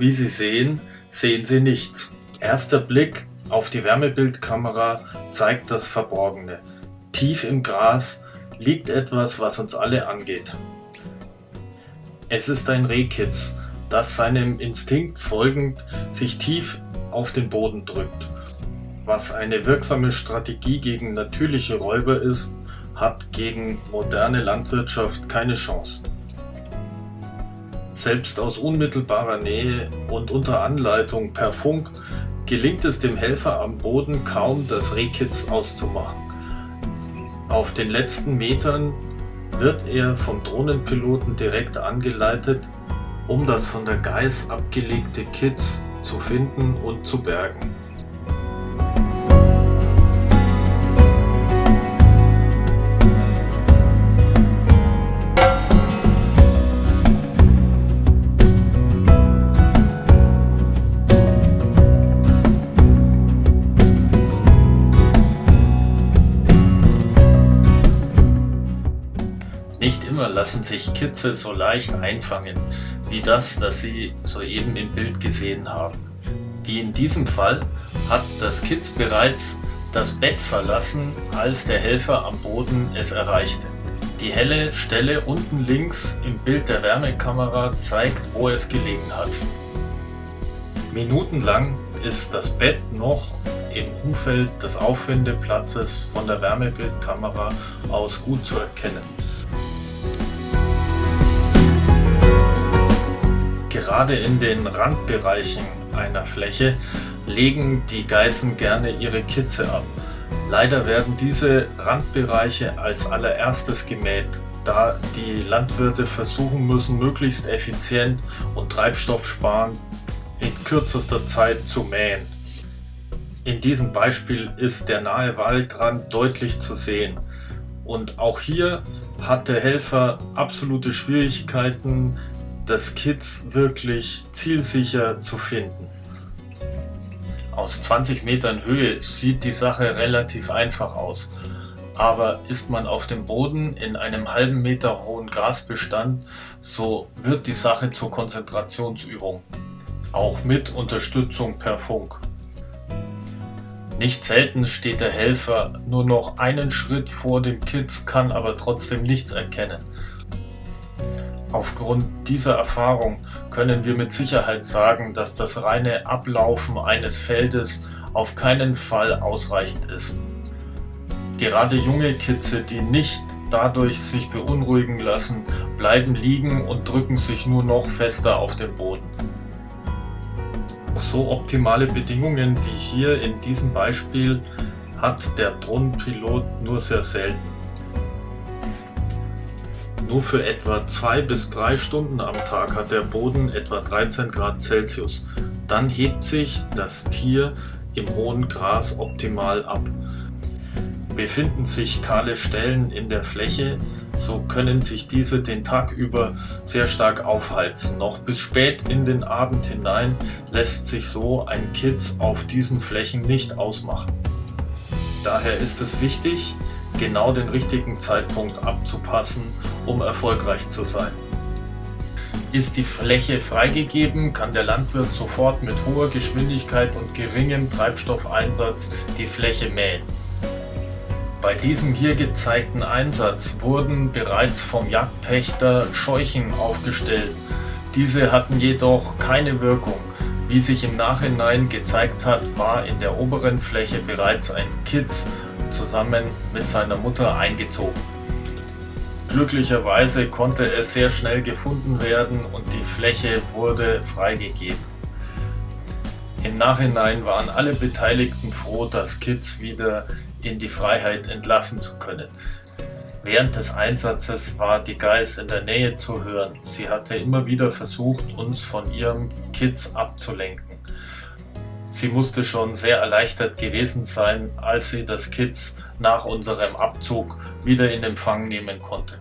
Wie Sie sehen, sehen Sie nichts. Erster Blick auf die Wärmebildkamera zeigt das Verborgene. Tief im Gras liegt etwas, was uns alle angeht. Es ist ein Rehkitz, das seinem Instinkt folgend sich tief auf den Boden drückt. Was eine wirksame Strategie gegen natürliche Räuber ist, hat gegen moderne Landwirtschaft keine Chance. Selbst aus unmittelbarer Nähe und unter Anleitung per Funk gelingt es dem Helfer am Boden kaum, das Rehkitz auszumachen. Auf den letzten Metern wird er vom Drohnenpiloten direkt angeleitet, um das von der Geiß abgelegte Kitz zu finden und zu bergen. Nicht immer lassen sich Kitze so leicht einfangen, wie das, das Sie soeben im Bild gesehen haben. Wie in diesem Fall hat das Kitz bereits das Bett verlassen, als der Helfer am Boden es erreichte. Die helle Stelle unten links im Bild der Wärmekamera zeigt, wo es gelegen hat. Minutenlang ist das Bett noch im Umfeld des Auffindeplatzes von der Wärmebildkamera aus gut zu erkennen. Gerade in den Randbereichen einer Fläche legen die Geißen gerne ihre Kitze ab. Leider werden diese Randbereiche als allererstes gemäht, da die Landwirte versuchen müssen, möglichst effizient und treibstoffsparend in kürzester Zeit zu mähen. In diesem Beispiel ist der nahe Waldrand deutlich zu sehen. Und auch hier hat der Helfer absolute Schwierigkeiten, das Kitz wirklich zielsicher zu finden. Aus 20 Metern Höhe sieht die Sache relativ einfach aus, aber ist man auf dem Boden in einem halben Meter hohen Grasbestand, so wird die Sache zur Konzentrationsübung, auch mit Unterstützung per Funk. Nicht selten steht der Helfer nur noch einen Schritt vor dem Kitz, kann aber trotzdem nichts erkennen. Aufgrund dieser Erfahrung können wir mit Sicherheit sagen, dass das reine Ablaufen eines Feldes auf keinen Fall ausreichend ist. Gerade junge Kitze, die nicht dadurch sich beunruhigen lassen, bleiben liegen und drücken sich nur noch fester auf den Boden. So optimale Bedingungen wie hier in diesem Beispiel hat der Drohnenpilot nur sehr selten. Nur für etwa zwei bis drei Stunden am Tag hat der Boden etwa 13 Grad Celsius. Dann hebt sich das Tier im hohen Gras optimal ab. Befinden sich kahle Stellen in der Fläche, so können sich diese den Tag über sehr stark aufheizen. Noch bis spät in den Abend hinein lässt sich so ein Kitz auf diesen Flächen nicht ausmachen. Daher ist es wichtig, genau den richtigen Zeitpunkt abzupassen, um erfolgreich zu sein. Ist die Fläche freigegeben, kann der Landwirt sofort mit hoher Geschwindigkeit und geringem Treibstoffeinsatz die Fläche mähen. Bei diesem hier gezeigten Einsatz wurden bereits vom Jagdpächter Scheuchen aufgestellt. Diese hatten jedoch keine Wirkung. Wie sich im Nachhinein gezeigt hat, war in der oberen Fläche bereits ein Kitz zusammen mit seiner Mutter eingezogen. Glücklicherweise konnte es sehr schnell gefunden werden und die Fläche wurde freigegeben. Im Nachhinein waren alle Beteiligten froh, das Kitz wieder in die Freiheit entlassen zu können. Während des Einsatzes war die Geiß in der Nähe zu hören. Sie hatte immer wieder versucht, uns von ihrem Kitz abzulenken. Sie musste schon sehr erleichtert gewesen sein, als sie das Kitz nach unserem Abzug wieder in Empfang nehmen konnte.